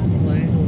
this place.